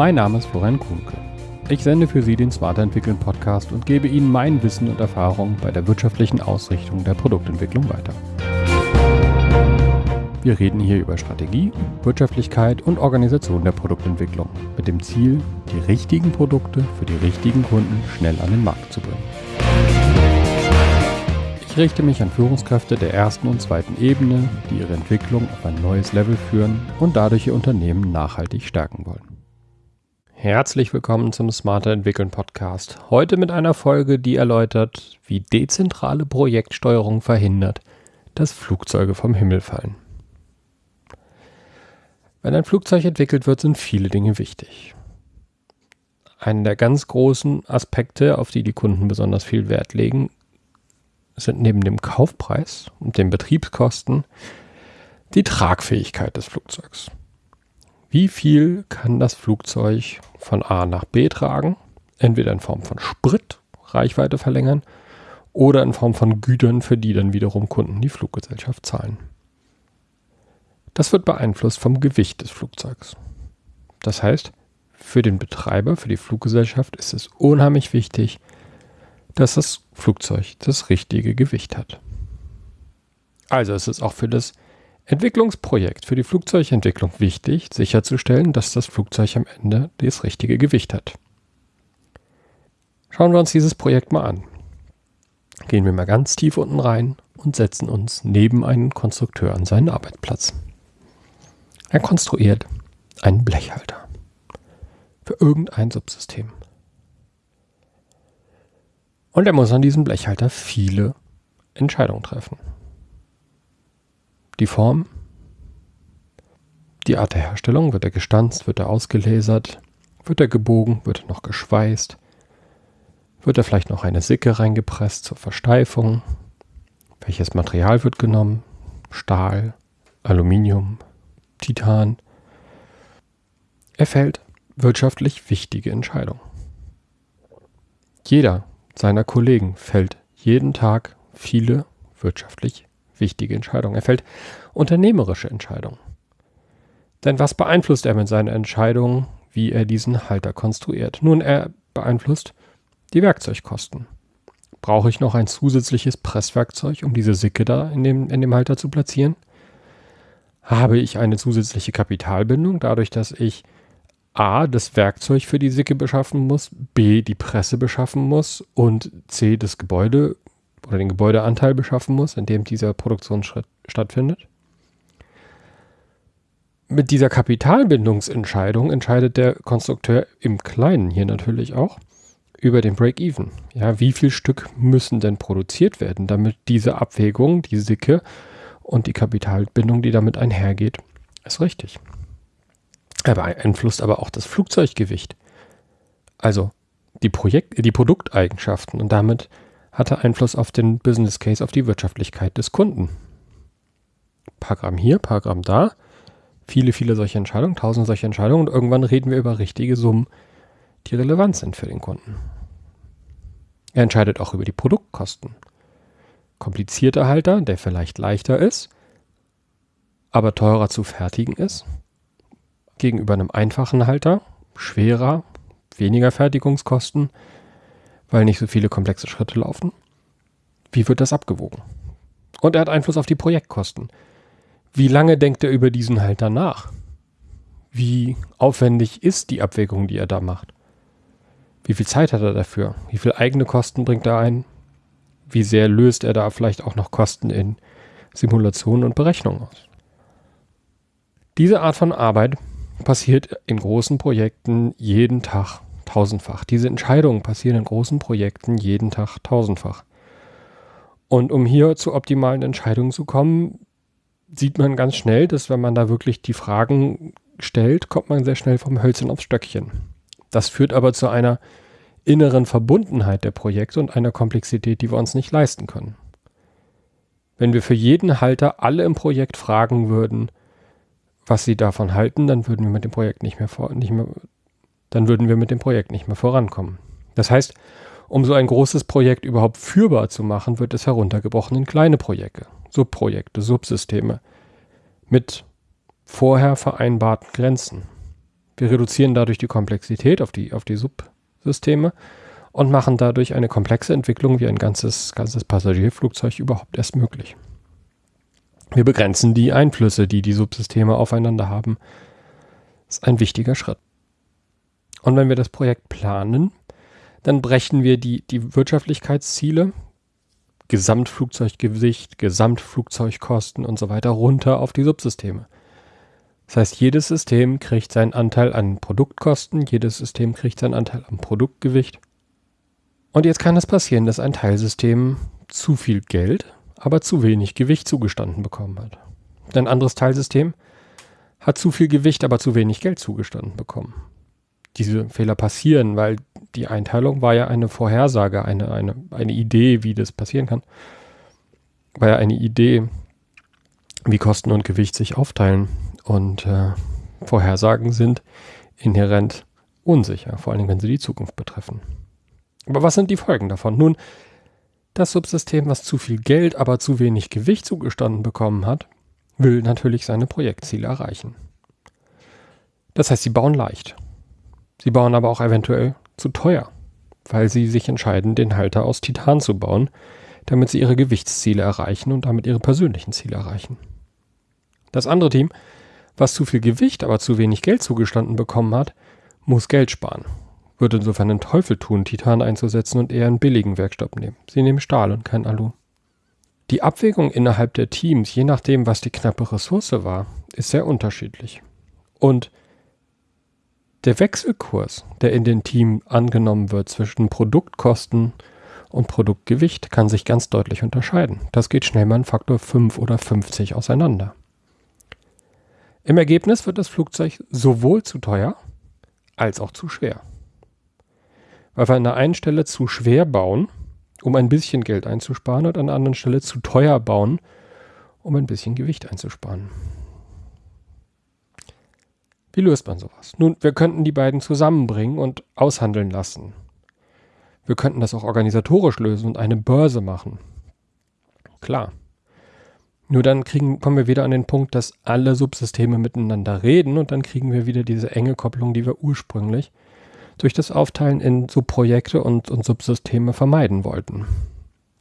Mein Name ist Florian Kuhnke. Ich sende für Sie den Smarter Entwickeln Podcast und gebe Ihnen mein Wissen und Erfahrung bei der wirtschaftlichen Ausrichtung der Produktentwicklung weiter. Wir reden hier über Strategie, Wirtschaftlichkeit und Organisation der Produktentwicklung mit dem Ziel, die richtigen Produkte für die richtigen Kunden schnell an den Markt zu bringen. Ich richte mich an Führungskräfte der ersten und zweiten Ebene, die ihre Entwicklung auf ein neues Level führen und dadurch ihr Unternehmen nachhaltig stärken wollen. Herzlich willkommen zum Smarter Entwickeln Podcast. Heute mit einer Folge, die erläutert, wie dezentrale Projektsteuerung verhindert, dass Flugzeuge vom Himmel fallen. Wenn ein Flugzeug entwickelt wird, sind viele Dinge wichtig. Einer der ganz großen Aspekte, auf die die Kunden besonders viel Wert legen, sind neben dem Kaufpreis und den Betriebskosten die Tragfähigkeit des Flugzeugs. Wie viel kann das Flugzeug von A nach B tragen? Entweder in Form von Sprit, Reichweite verlängern, oder in Form von Gütern, für die dann wiederum Kunden die Fluggesellschaft zahlen. Das wird beeinflusst vom Gewicht des Flugzeugs. Das heißt, für den Betreiber, für die Fluggesellschaft ist es unheimlich wichtig, dass das Flugzeug das richtige Gewicht hat. Also ist es auch für das Entwicklungsprojekt, für die Flugzeugentwicklung wichtig, sicherzustellen, dass das Flugzeug am Ende das richtige Gewicht hat. Schauen wir uns dieses Projekt mal an. Gehen wir mal ganz tief unten rein und setzen uns neben einen Konstrukteur an seinen Arbeitsplatz. Er konstruiert einen Blechhalter für irgendein Subsystem. Und er muss an diesem Blechhalter viele Entscheidungen treffen. Die Form, die Art der Herstellung, wird er gestanzt, wird er ausgelasert, wird er gebogen, wird er noch geschweißt, wird er vielleicht noch eine Sicke reingepresst zur Versteifung, welches Material wird genommen, Stahl, Aluminium, Titan. Er fällt wirtschaftlich wichtige Entscheidungen. Jeder seiner Kollegen fällt jeden Tag viele wirtschaftlich wichtige Entscheidungen. Er fällt unternehmerische Entscheidungen. Denn was beeinflusst er mit seinen Entscheidungen, wie er diesen Halter konstruiert? Nun, er beeinflusst die Werkzeugkosten. Brauche ich noch ein zusätzliches Presswerkzeug, um diese Sicke da in dem, in dem Halter zu platzieren? habe ich eine zusätzliche Kapitalbindung, dadurch, dass ich A, das Werkzeug für die Sicke beschaffen muss, B, die Presse beschaffen muss und C, das Gebäude oder den Gebäudeanteil beschaffen muss, in dem dieser Produktionsschritt stattfindet. Mit dieser Kapitalbindungsentscheidung entscheidet der Konstrukteur im Kleinen hier natürlich auch über den Break-Even. Ja, wie viel Stück müssen denn produziert werden, damit diese Abwägung, die Sicke und die Kapitalbindung, die damit einhergeht, ist richtig. Er beeinflusst aber auch das Flugzeuggewicht. Also die, Projekt die Produkteigenschaften und damit hat er Einfluss auf den Business Case, auf die Wirtschaftlichkeit des Kunden. Paar Gramm hier, paar Gramm da, viele, viele solche Entscheidungen, tausend solche Entscheidungen und irgendwann reden wir über richtige Summen, die relevant sind für den Kunden. Er entscheidet auch über die Produktkosten komplizierter Halter, der vielleicht leichter ist, aber teurer zu fertigen ist, gegenüber einem einfachen Halter, schwerer, weniger Fertigungskosten, weil nicht so viele komplexe Schritte laufen. Wie wird das abgewogen? Und er hat Einfluss auf die Projektkosten. Wie lange denkt er über diesen Halter nach? Wie aufwendig ist die Abwägung, die er da macht? Wie viel Zeit hat er dafür? Wie viel eigene Kosten bringt er ein? wie sehr löst er da vielleicht auch noch Kosten in Simulationen und Berechnungen aus. Diese Art von Arbeit passiert in großen Projekten jeden Tag tausendfach. Diese Entscheidungen passieren in großen Projekten jeden Tag tausendfach. Und um hier zu optimalen Entscheidungen zu kommen, sieht man ganz schnell, dass wenn man da wirklich die Fragen stellt, kommt man sehr schnell vom Hölzchen aufs Stöckchen. Das führt aber zu einer inneren Verbundenheit der Projekte und einer Komplexität, die wir uns nicht leisten können. Wenn wir für jeden Halter alle im Projekt fragen würden, was sie davon halten, dann würden wir mit dem Projekt nicht mehr, vor, nicht mehr, dann würden wir mit dem Projekt nicht mehr vorankommen. Das heißt, um so ein großes Projekt überhaupt führbar zu machen, wird es heruntergebrochen in kleine Projekte, Subprojekte, Subsysteme mit vorher vereinbarten Grenzen. Wir reduzieren dadurch die Komplexität auf die, auf die Subsysteme und machen dadurch eine komplexe Entwicklung wie ein ganzes, ganzes Passagierflugzeug überhaupt erst möglich. Wir begrenzen die Einflüsse, die die Subsysteme aufeinander haben. Das ist ein wichtiger Schritt. Und wenn wir das Projekt planen, dann brechen wir die, die Wirtschaftlichkeitsziele, Gesamtflugzeuggewicht, Gesamtflugzeugkosten und so weiter runter auf die Subsysteme. Das heißt, jedes System kriegt seinen Anteil an Produktkosten, jedes System kriegt seinen Anteil am Produktgewicht. Und jetzt kann es passieren, dass ein Teilsystem zu viel Geld, aber zu wenig Gewicht zugestanden bekommen hat. Ein anderes Teilsystem hat zu viel Gewicht, aber zu wenig Geld zugestanden bekommen. Diese Fehler passieren, weil die Einteilung war ja eine Vorhersage, eine, eine, eine Idee, wie das passieren kann. War ja eine Idee, wie Kosten und Gewicht sich aufteilen. Und äh, Vorhersagen sind inhärent unsicher, vor allem wenn sie die Zukunft betreffen. Aber was sind die Folgen davon? Nun, das Subsystem, was zu viel Geld, aber zu wenig Gewicht zugestanden bekommen hat, will natürlich seine Projektziele erreichen. Das heißt, sie bauen leicht. Sie bauen aber auch eventuell zu teuer, weil sie sich entscheiden, den Halter aus Titan zu bauen, damit sie ihre Gewichtsziele erreichen und damit ihre persönlichen Ziele erreichen. Das andere Team, was zu viel Gewicht, aber zu wenig Geld zugestanden bekommen hat, muss Geld sparen. Wird insofern den Teufel tun, Titan einzusetzen und eher einen billigen Werkstoff nehmen. Sie nehmen Stahl und kein Alu. Die Abwägung innerhalb der Teams, je nachdem, was die knappe Ressource war, ist sehr unterschiedlich. Und der Wechselkurs, der in den Team angenommen wird zwischen Produktkosten und Produktgewicht, kann sich ganz deutlich unterscheiden. Das geht schnell mal einen Faktor 5 oder 50 auseinander. Im Ergebnis wird das Flugzeug sowohl zu teuer als auch zu schwer. Weil wir an der einen Stelle zu schwer bauen, um ein bisschen Geld einzusparen, und an der anderen Stelle zu teuer bauen, um ein bisschen Gewicht einzusparen. Wie löst man sowas? Nun, wir könnten die beiden zusammenbringen und aushandeln lassen. Wir könnten das auch organisatorisch lösen und eine Börse machen. Klar. Nur dann kriegen, kommen wir wieder an den Punkt, dass alle Subsysteme miteinander reden und dann kriegen wir wieder diese enge Kopplung, die wir ursprünglich durch das Aufteilen in Subprojekte und, und Subsysteme vermeiden wollten.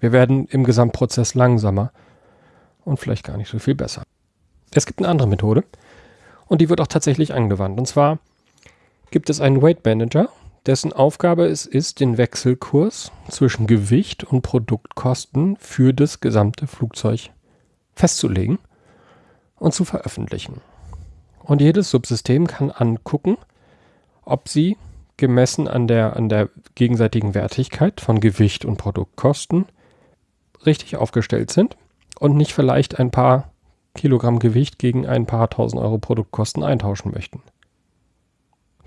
Wir werden im Gesamtprozess langsamer und vielleicht gar nicht so viel besser. Es gibt eine andere Methode, und die wird auch tatsächlich angewandt. Und zwar gibt es einen Weight Manager, dessen Aufgabe es ist, den Wechselkurs zwischen Gewicht und Produktkosten für das gesamte Flugzeug festzulegen und zu veröffentlichen. Und jedes Subsystem kann angucken, ob sie gemessen an der, an der gegenseitigen Wertigkeit von Gewicht und Produktkosten richtig aufgestellt sind und nicht vielleicht ein paar Kilogramm Gewicht gegen ein paar tausend Euro Produktkosten eintauschen möchten.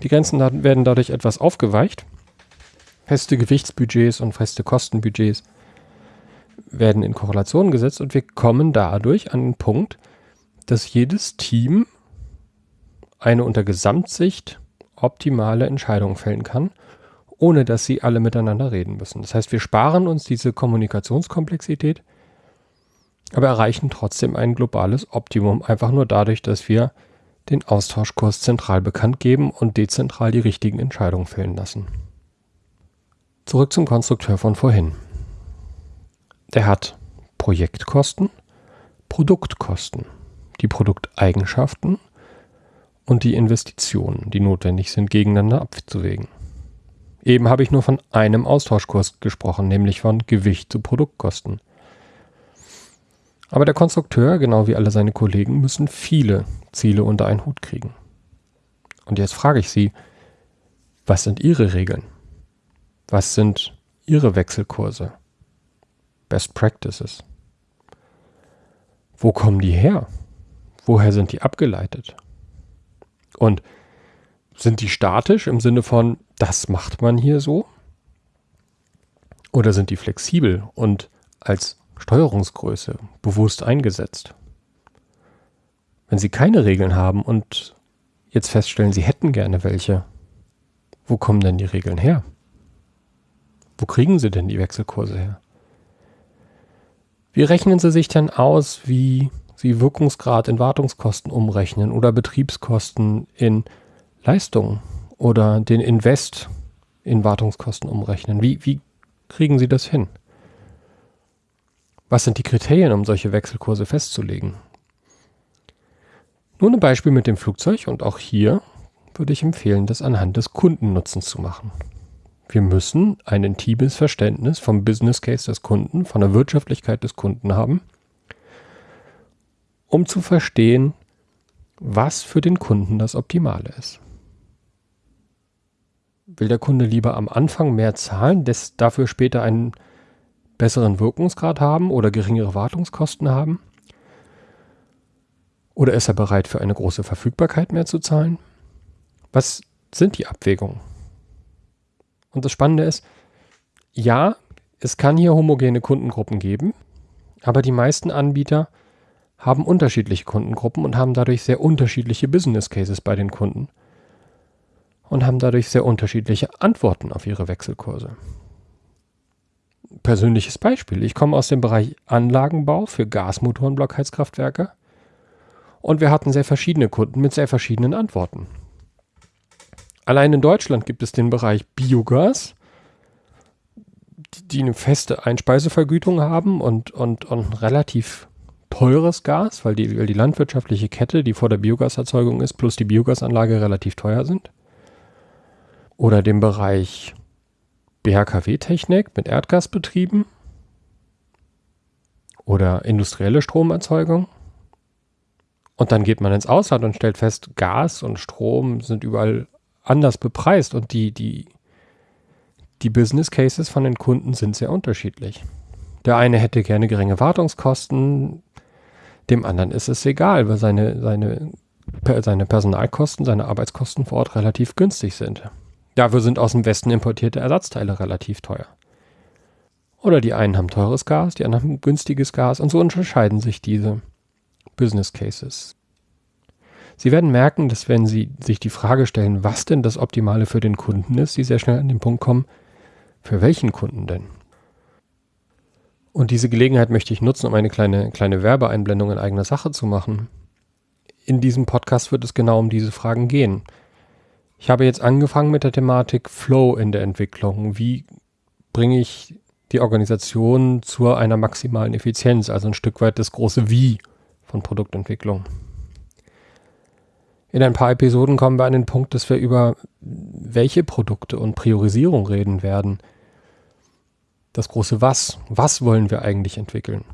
Die Grenzen werden dadurch etwas aufgeweicht. Feste Gewichtsbudgets und feste Kostenbudgets werden in Korrelation gesetzt und wir kommen dadurch an den Punkt, dass jedes Team eine unter Gesamtsicht optimale Entscheidung fällen kann, ohne dass sie alle miteinander reden müssen. Das heißt, wir sparen uns diese Kommunikationskomplexität aber erreichen trotzdem ein globales Optimum, einfach nur dadurch, dass wir den Austauschkurs zentral bekannt geben und dezentral die richtigen Entscheidungen fällen lassen. Zurück zum Konstrukteur von vorhin. Der hat Projektkosten, Produktkosten, die Produkteigenschaften und die Investitionen, die notwendig sind, gegeneinander abzuwägen. Eben habe ich nur von einem Austauschkurs gesprochen, nämlich von Gewicht zu Produktkosten. Aber der Konstrukteur, genau wie alle seine Kollegen, müssen viele Ziele unter einen Hut kriegen. Und jetzt frage ich Sie, was sind Ihre Regeln? Was sind Ihre Wechselkurse? Best Practices? Wo kommen die her? Woher sind die abgeleitet? Und sind die statisch im Sinne von, das macht man hier so? Oder sind die flexibel und als Steuerungsgröße bewusst eingesetzt. Wenn Sie keine Regeln haben und jetzt feststellen, Sie hätten gerne welche, wo kommen denn die Regeln her? Wo kriegen Sie denn die Wechselkurse her? Wie rechnen Sie sich denn aus, wie Sie Wirkungsgrad in Wartungskosten umrechnen oder Betriebskosten in Leistung oder den Invest in Wartungskosten umrechnen? Wie, wie kriegen Sie das hin? Was sind die Kriterien, um solche Wechselkurse festzulegen? Nun ein Beispiel mit dem Flugzeug und auch hier würde ich empfehlen, das anhand des Kundennutzens zu machen. Wir müssen ein intimes Verständnis vom Business Case des Kunden, von der Wirtschaftlichkeit des Kunden haben, um zu verstehen, was für den Kunden das Optimale ist. Will der Kunde lieber am Anfang mehr zahlen, dafür später einen besseren Wirkungsgrad haben oder geringere Wartungskosten haben? Oder ist er bereit, für eine große Verfügbarkeit mehr zu zahlen? Was sind die Abwägungen? Und das Spannende ist, ja, es kann hier homogene Kundengruppen geben, aber die meisten Anbieter haben unterschiedliche Kundengruppen und haben dadurch sehr unterschiedliche Business Cases bei den Kunden und haben dadurch sehr unterschiedliche Antworten auf ihre Wechselkurse. Persönliches Beispiel. Ich komme aus dem Bereich Anlagenbau für Gasmotorenblockheizkraftwerke und wir hatten sehr verschiedene Kunden mit sehr verschiedenen Antworten. Allein in Deutschland gibt es den Bereich Biogas, die eine feste Einspeisevergütung haben und, und, und relativ teures Gas, weil die, weil die landwirtschaftliche Kette, die vor der Biogaserzeugung ist, plus die Biogasanlage relativ teuer sind. Oder den Bereich BHKW-Technik mit Erdgasbetrieben oder industrielle Stromerzeugung. Und dann geht man ins Ausland und stellt fest, Gas und Strom sind überall anders bepreist und die, die, die Business Cases von den Kunden sind sehr unterschiedlich. Der eine hätte gerne geringe Wartungskosten, dem anderen ist es egal, weil seine, seine, seine Personalkosten, seine Arbeitskosten vor Ort relativ günstig sind. Dafür sind aus dem Westen importierte Ersatzteile relativ teuer. Oder die einen haben teures Gas, die anderen haben günstiges Gas und so unterscheiden sich diese Business Cases. Sie werden merken, dass wenn Sie sich die Frage stellen, was denn das Optimale für den Kunden ist, Sie sehr schnell an den Punkt kommen, für welchen Kunden denn? Und diese Gelegenheit möchte ich nutzen, um eine kleine, kleine Werbeeinblendung in eigener Sache zu machen. In diesem Podcast wird es genau um diese Fragen gehen. Ich habe jetzt angefangen mit der Thematik Flow in der Entwicklung. Wie bringe ich die Organisation zu einer maximalen Effizienz, also ein Stück weit das große Wie von Produktentwicklung. In ein paar Episoden kommen wir an den Punkt, dass wir über welche Produkte und Priorisierung reden werden. Das große Was. Was wollen wir eigentlich entwickeln?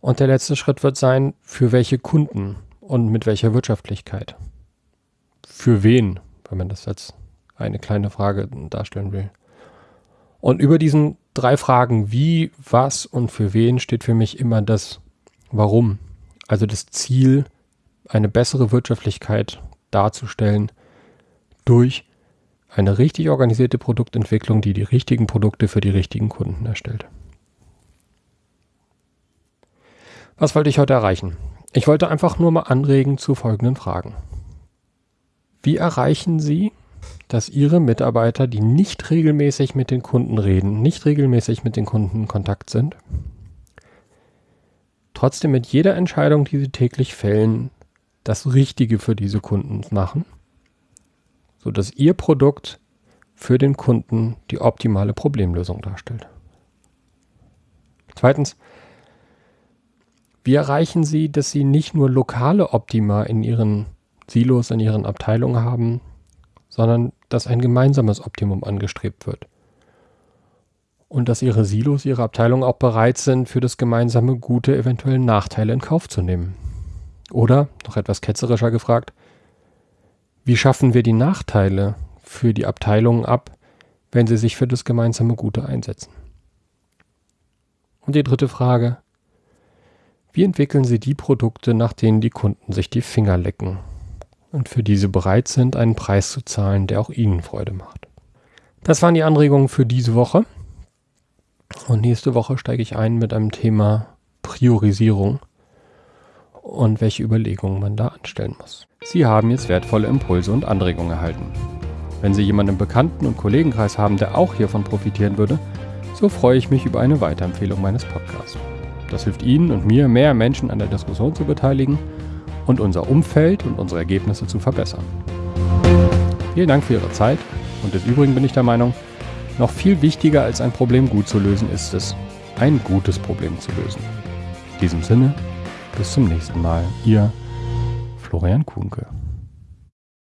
Und der letzte Schritt wird sein, für welche Kunden und mit welcher Wirtschaftlichkeit. Für wen, wenn man das als eine kleine Frage darstellen will. Und über diesen drei Fragen, wie, was und für wen, steht für mich immer das Warum. Also das Ziel, eine bessere Wirtschaftlichkeit darzustellen durch eine richtig organisierte Produktentwicklung, die die richtigen Produkte für die richtigen Kunden erstellt. Was wollte ich heute erreichen? Ich wollte einfach nur mal anregen zu folgenden Fragen. Wie erreichen Sie, dass Ihre Mitarbeiter, die nicht regelmäßig mit den Kunden reden, nicht regelmäßig mit den Kunden in Kontakt sind, trotzdem mit jeder Entscheidung, die sie täglich fällen, das Richtige für diese Kunden machen, sodass ihr Produkt für den Kunden die optimale Problemlösung darstellt. Zweitens, wie erreichen Sie, dass Sie nicht nur lokale Optima in Ihren Silos, in Ihren Abteilungen haben, sondern dass ein gemeinsames Optimum angestrebt wird? Und dass Ihre Silos, Ihre Abteilungen auch bereit sind, für das gemeinsame Gute eventuell Nachteile in Kauf zu nehmen? Oder, noch etwas ketzerischer gefragt, wie schaffen wir die Nachteile für die Abteilungen ab, wenn sie sich für das gemeinsame Gute einsetzen? Und die dritte Frage, wie entwickeln Sie die Produkte, nach denen die Kunden sich die Finger lecken und für diese bereit sind, einen Preis zu zahlen, der auch Ihnen Freude macht? Das waren die Anregungen für diese Woche. Und nächste Woche steige ich ein mit einem Thema Priorisierung und welche Überlegungen man da anstellen muss. Sie haben jetzt wertvolle Impulse und Anregungen erhalten. Wenn Sie jemanden im Bekannten- und Kollegenkreis haben, der auch hiervon profitieren würde, so freue ich mich über eine Weiterempfehlung meines Podcasts. Das hilft Ihnen und mir, mehr Menschen an der Diskussion zu beteiligen und unser Umfeld und unsere Ergebnisse zu verbessern. Vielen Dank für Ihre Zeit und des Übrigen bin ich der Meinung, noch viel wichtiger als ein Problem gut zu lösen ist es, ein gutes Problem zu lösen. In diesem Sinne, bis zum nächsten Mal. Ihr Florian Kuhnke.